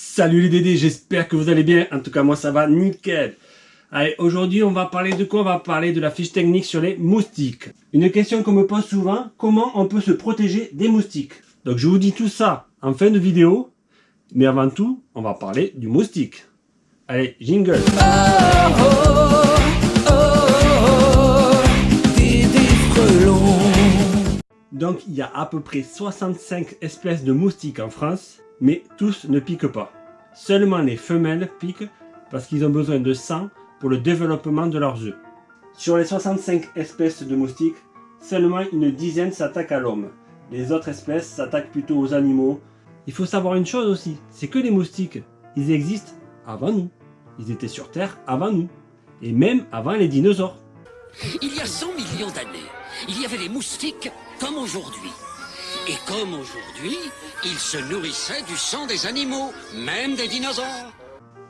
Salut les Dédés, j'espère que vous allez bien. En tout cas, moi ça va nickel. Allez, aujourd'hui on va parler de quoi? On va parler de la fiche technique sur les moustiques. Une question qu'on me pose souvent, comment on peut se protéger des moustiques? Donc je vous dis tout ça en fin de vidéo. Mais avant tout, on va parler du moustique. Allez, jingle Donc il y a à peu près 65 espèces de moustiques en France, mais tous ne piquent pas. Seulement les femelles piquent parce qu'ils ont besoin de sang pour le développement de leurs œufs. Sur les 65 espèces de moustiques, seulement une dizaine s'attaquent à l'homme. Les autres espèces s'attaquent plutôt aux animaux. Il faut savoir une chose aussi, c'est que les moustiques, ils existent avant nous. Ils étaient sur Terre avant nous. Et même avant les dinosaures. Il y a 100 millions d'années, il y avait des moustiques comme aujourd'hui. Et comme aujourd'hui, ils se nourrissaient du sang des animaux, même des dinosaures.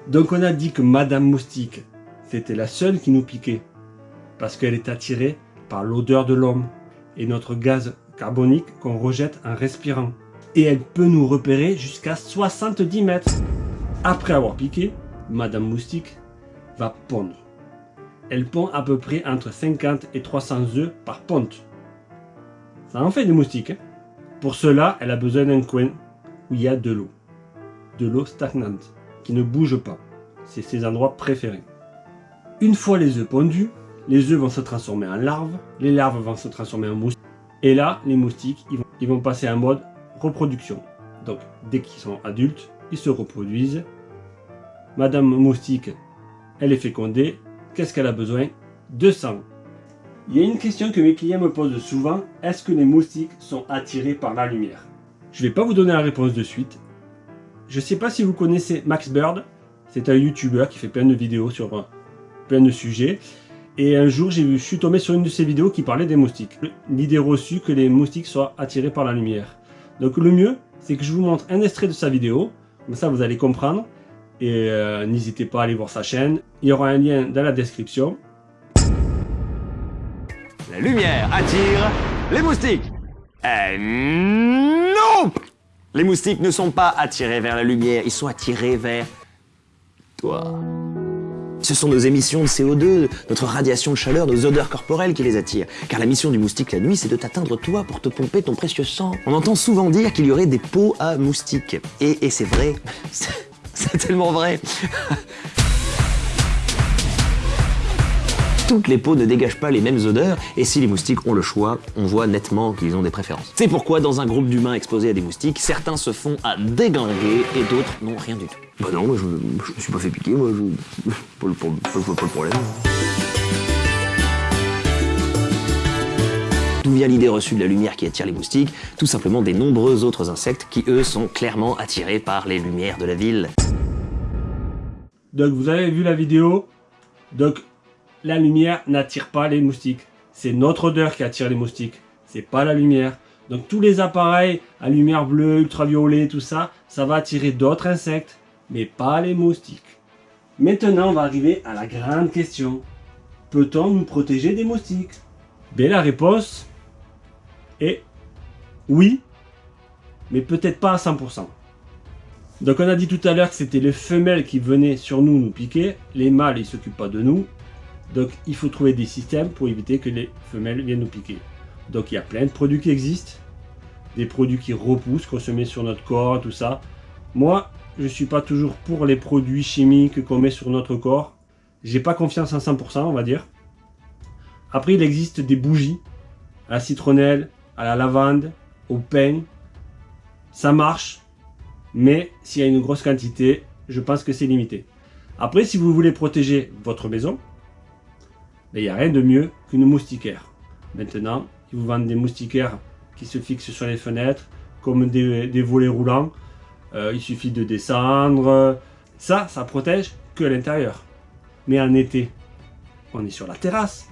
Donc on a dit que Madame Moustique, c'était la seule qui nous piquait. Parce qu'elle est attirée par l'odeur de l'homme et notre gaz carbonique qu'on rejette en respirant. Et elle peut nous repérer jusqu'à 70 mètres. Après avoir piqué, Madame Moustique va pondre. Elle pond à peu près entre 50 et 300 œufs par ponte. Ça en fait des moustiques. Hein? Pour cela, elle a besoin d'un coin où il y a de l'eau. De l'eau stagnante, qui ne bouge pas. C'est ses endroits préférés. Une fois les œufs pondus, les œufs vont se transformer en larves, les larves vont se transformer en moustiques. Et là, les moustiques, ils vont, passer en mode reproduction. Donc, dès qu'ils sont adultes, ils se reproduisent. Madame Moustique, elle est fécondée. Qu'est-ce qu'elle a besoin? De sang. Il y a une question que mes clients me posent souvent, est-ce que les moustiques sont attirés par la lumière? Je ne vais pas vous donner la réponse de suite. Je ne sais pas si vous connaissez Max Bird, c'est un youtubeur qui fait plein de vidéos sur euh, plein de sujets. Et un jour, je suis tombé sur une de ses vidéos qui parlait des moustiques. L'idée reçue que les moustiques soient attirés par la lumière. Donc le mieux, c'est que je vous montre un extrait de sa vidéo, comme ça vous allez comprendre. Et euh, n'hésitez pas à aller voir sa chaîne. Il y aura un lien dans la description. La lumière attire les moustiques. Eh non Les moustiques ne sont pas attirés vers la lumière, ils sont attirés vers toi. Ce sont nos émissions de CO2, notre radiation de chaleur, nos odeurs corporelles qui les attirent. Car la mission du moustique la nuit, c'est de t'atteindre toi pour te pomper ton précieux sang. On entend souvent dire qu'il y aurait des pots à moustiques. Et c'est vrai. C'est tellement vrai. Toutes les peaux ne dégagent pas les mêmes odeurs, et si les moustiques ont le choix, on voit nettement qu'ils ont des préférences. C'est pourquoi dans un groupe d'humains exposés à des moustiques, certains se font à déglinguer et d'autres n'ont rien du tout. Bah non, moi je, me suis pas fait piquer, moi je... pas, le, pas le problème. D'où vient l'idée reçue de la lumière qui attire les moustiques? Tout simplement des nombreux autres insectes qui, eux, sont clairement attirés par les lumières de la ville. Donc vous avez vu la vidéo, donc la lumière n'attire pas les moustiques. C'est notre odeur qui attire les moustiques. C'est pas la lumière. Donc tous les appareils à lumière bleue, ultraviolet, tout ça, ça va attirer d'autres insectes, mais pas les moustiques. Maintenant, on va arriver à la grande question. Peut-on nous protéger des moustiques? Bien, la réponse est oui, mais peut-être pas à 100%. Donc on a dit tout à l'heure que c'était les femelles qui venaient sur nous nous piquer, les mâles ils s'occupent pas de nous, donc il faut trouver des systèmes pour éviter que les femelles viennent nous piquer. Donc il y a plein de produits qui existent. Des produits qui repoussent, qu'on se met sur notre corps, tout ça. Moi, je ne suis pas toujours pour les produits chimiques qu'on met sur notre corps. J'ai pas confiance à 100%, on va dire. Après, il existe des bougies à la citronnelle, à la lavande, au pain. Ça marche, mais s'il y a une grosse quantité, je pense que c'est limité. Après, si vous voulez protéger votre maison, il n'y a rien de mieux qu'une moustiquaire. Maintenant, ils vous vendent des moustiquaires qui se fixent sur les fenêtres, comme des, volets roulants. Euh, il suffit de descendre. Ça, ça protège que l'intérieur. Mais en été, on est sur la terrasse.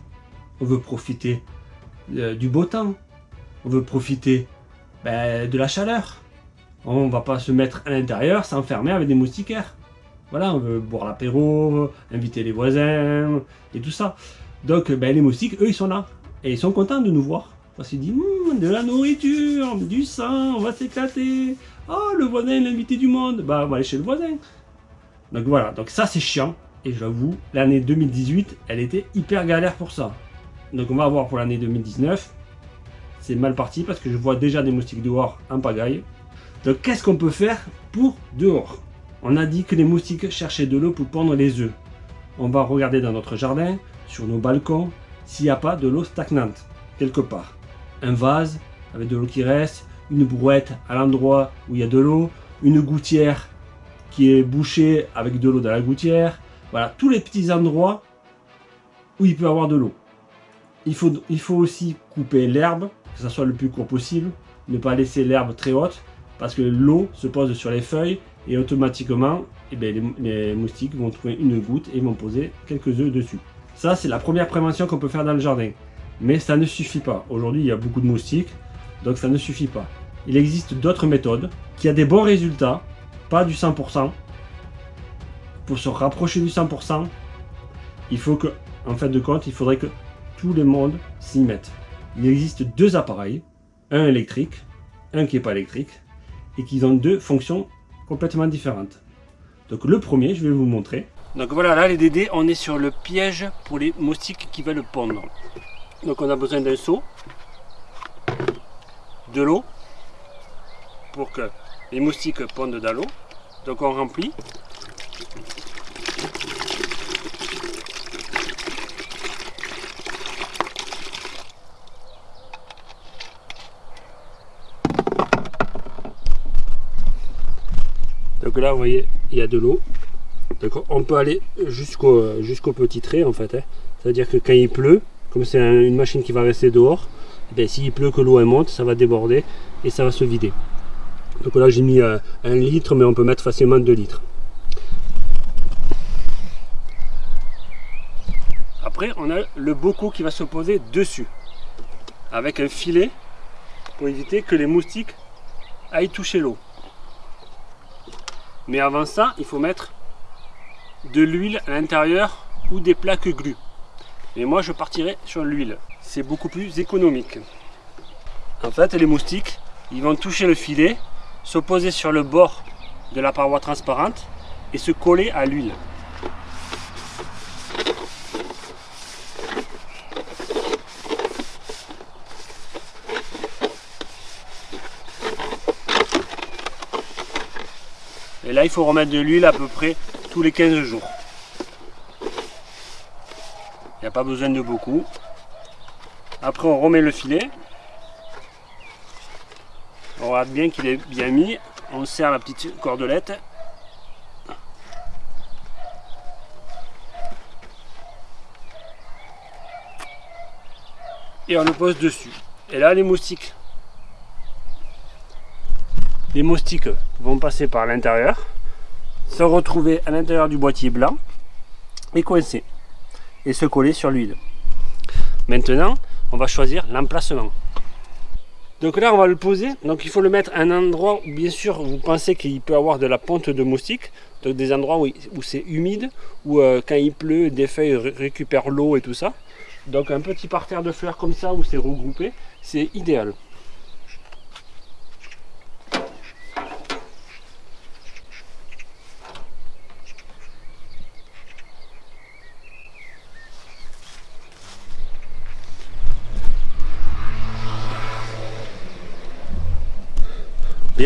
On veut profiter euh, du beau temps. On veut profiter ben, de la chaleur. On ne va pas se mettre à l'intérieur, s'enfermer avec des moustiquaires. Voilà, on veut boire l'apéro, inviter les voisins et tout ça. Donc ben, les moustiques, eux, ils sont là. Et ils sont contents de nous voir. Parce qu'ils disent, hum, de la nourriture, du sang, on va s'éclater. Oh, le voisin l'invité du monde. Bah, on va aller chez le voisin. Donc voilà, donc ça c'est chiant. Et j'avoue, l'année 2018, elle était hyper galère pour ça. Donc on va voir pour l'année 2019. C'est mal parti parce que je vois déjà des moustiques dehors en pagaille. Donc qu'est-ce qu'on peut faire pour dehors? On a dit que les moustiques cherchaient de l'eau pour pondre les œufs. On va regarder dans notre jardin, sur nos balcons, s'il n'y a pas de l'eau stagnante, quelque part. Un vase avec de l'eau qui reste, une brouette à l'endroit où il y a de l'eau, une gouttière qui est bouchée avec de l'eau dans la gouttière. Voilà, tous les petits endroits où il peut y avoir de l'eau. Il faut, aussi couper l'herbe, que ça soit le plus court possible, ne pas laisser l'herbe très haute, parce que l'eau se pose sur les feuilles et automatiquement, eh bien, les, les, moustiques vont trouver une goutte et vont poser quelques œufs dessus. Ça, c'est la première prévention qu'on peut faire dans le jardin. Mais ça ne suffit pas. Aujourd'hui, il y a beaucoup de moustiques, donc ça ne suffit pas. Il existe d'autres méthodes qui a des bons résultats, pas du 100%. Pour se rapprocher du 100%, il faut que, en fin de compte, il faudrait que tout le monde s'y mette. Il existe deux appareils, un électrique, un qui n'est pas électrique, et qui ont deux fonctions complètement différentes. Donc le premier, je vais vous montrer. Donc voilà, là les dédés, on est sur le piège pour les moustiques qui veulent pondre. Donc on a besoin d'un seau, de l'eau, pour que les moustiques pondent dans l'eau. Donc on remplit. Donc là, vous voyez, il y a de l'eau. On peut aller jusqu'au petit trait en fait. Hein. C'est-à-dire que quand il pleut, comme c'est un, une machine qui va rester dehors, eh s'il pleut que l'eau monte, ça va déborder et ça va se vider. Donc là j'ai mis euh, un litre, mais on peut mettre facilement 2 litres. Après on a le bocaux qui va se poser dessus, avec un filet pour éviter que les moustiques aillent toucher l'eau. Mais avant ça, il faut mettre de l'huile à l'intérieur ou des plaques glues. Et moi, je partirai sur l'huile. C'est beaucoup plus économique. En fait, les moustiques, ils vont toucher le filet, se poser sur le bord de la paroi transparente et se coller à l'huile. Et là, il faut remettre de l'huile à peu près tous les 15 jours. Il n'y a pas besoin de beaucoup. Après, on remet le filet. On regarde bien qu'il est bien mis. On serre la petite cordelette. Et on le pose dessus. Et là, les moustiques. Les moustiques vont passer par l'intérieur, se retrouver à l'intérieur du boîtier blanc et coincer et se coller sur l'huile. Maintenant, on va choisir l'emplacement. Donc là, on va le poser. Donc il faut le mettre à un endroit où, bien sûr, vous pensez qu'il peut avoir de la ponte de moustique. Donc des endroits où, c'est humide, où euh, quand il pleut, des feuilles récupèrent l'eau et tout ça. Donc un petit parterre de fleurs comme ça, où c'est regroupé, c'est idéal.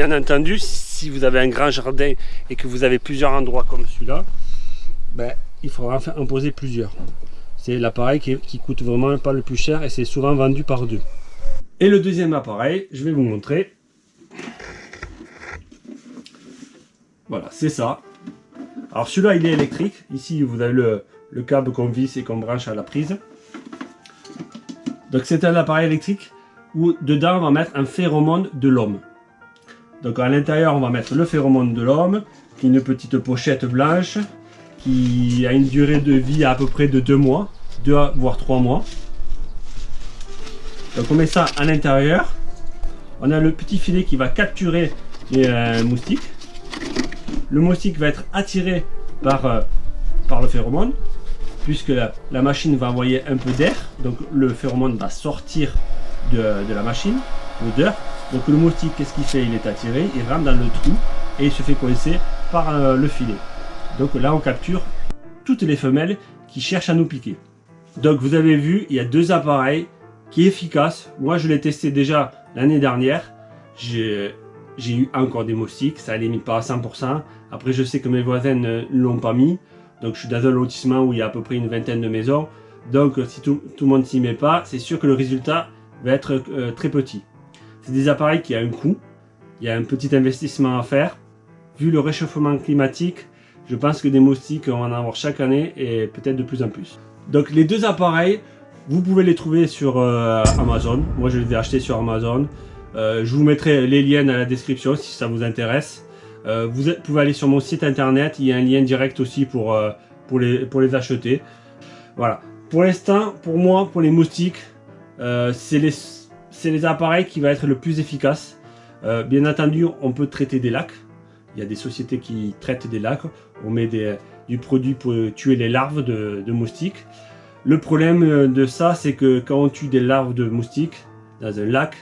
Bien entendu, si vous avez un grand jardin et que vous avez plusieurs endroits comme celui-là, ben, il faudra en poser plusieurs. C'est l'appareil qui, qui, coûte vraiment pas le plus cher et c'est souvent vendu par deux. Et le deuxième appareil, je vais vous montrer. Voilà, c'est ça. Alors celui-là, il est électrique. Ici, vous avez le, le câble qu'on visse et qu'on branche à la prise. Donc c'est un appareil électrique où dedans, on va mettre un phéromone de l'homme. Donc à l'intérieur, on va mettre le phéromone de l'homme, qui une petite pochette blanche, qui a une durée de vie à, peu près de 2 mois, 2 voire 3 mois. Donc on met ça à l'intérieur. On a le petit filet qui va capturer les euh, moustiques. Le moustique va être attiré par, euh, le phéromone, puisque la, la, machine va envoyer un peu d'air. Donc le phéromone va sortir de, de la machine, l'odeur, Donc le moustique, qu'est-ce qu'il fait? Il est attiré, il rentre dans le trou et il se fait coincer par euh, le filet. Donc là, on capture toutes les femelles qui cherchent à nous piquer. Donc vous avez vu, il y a deux appareils qui est efficace. Moi, je l'ai testé déjà l'année dernière. J'ai eu encore des moustiques, ça limite pas à 100%. Après, je sais que mes voisins ne l'ont pas mis. Donc je suis dans un lotissement où il y a à peu près une vingtaine de maisons. Donc si tout, le monde s'y met pas, c'est sûr que le résultat va être euh, très petit. C'est des appareils qui ont un coût. Il y a un petit investissement à faire. Vu le réchauffement climatique, je pense que des moustiques, on va en avoir chaque année et peut-être de plus en plus. Donc les deux appareils, vous pouvez les trouver sur euh, Amazon. Moi, je les ai achetés sur Amazon. Euh, je vous mettrai les liens dans la description si ça vous intéresse. Euh, vous pouvez aller sur mon site internet. Il y a un lien direct aussi pour, pour, les, pour les acheter. Voilà. Pour l'instant, pour moi, pour les moustiques, c'est les, les appareils qui vont être le plus efficace. bien entendu, on peut traiter des lacs. Il y a des sociétés qui traitent des lacs. On met du produit pour tuer les larves de, moustiques. Le problème euh, de ça, c'est que quand on tue des larves de moustiques dans un lac,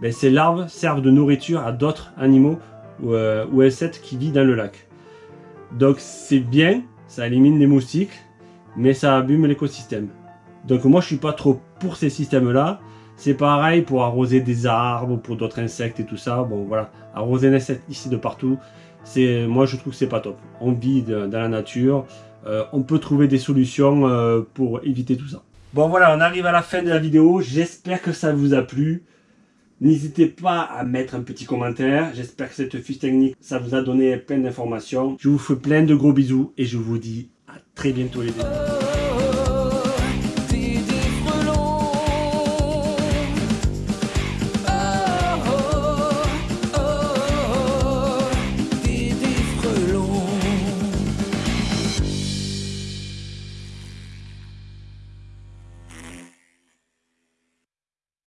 ben, ces larves servent de nourriture à d'autres animaux ou, euh, insectes qui vivent dans le lac. Donc c'est bien, ça élimine les moustiques, mais ça abîme l'écosystème. Donc moi je suis pas trop pour ces systèmes-là. C'est pareil pour arroser des arbres, pour d'autres insectes et tout ça. Bon voilà, arroser des insectes ici de partout, c'est moi je trouve que c'est pas top. On vit dans la nature, euh, on peut trouver des solutions euh, pour éviter tout ça. Bon voilà, on arrive à la fin de la vidéo. J'espère que ça vous a plu. N'hésitez pas à mettre un petit commentaire. J'espère que cette fiche technique, ça vous a donné plein d'informations. Je vous fais plein de gros bisous et je vous dis à très bientôt les amis.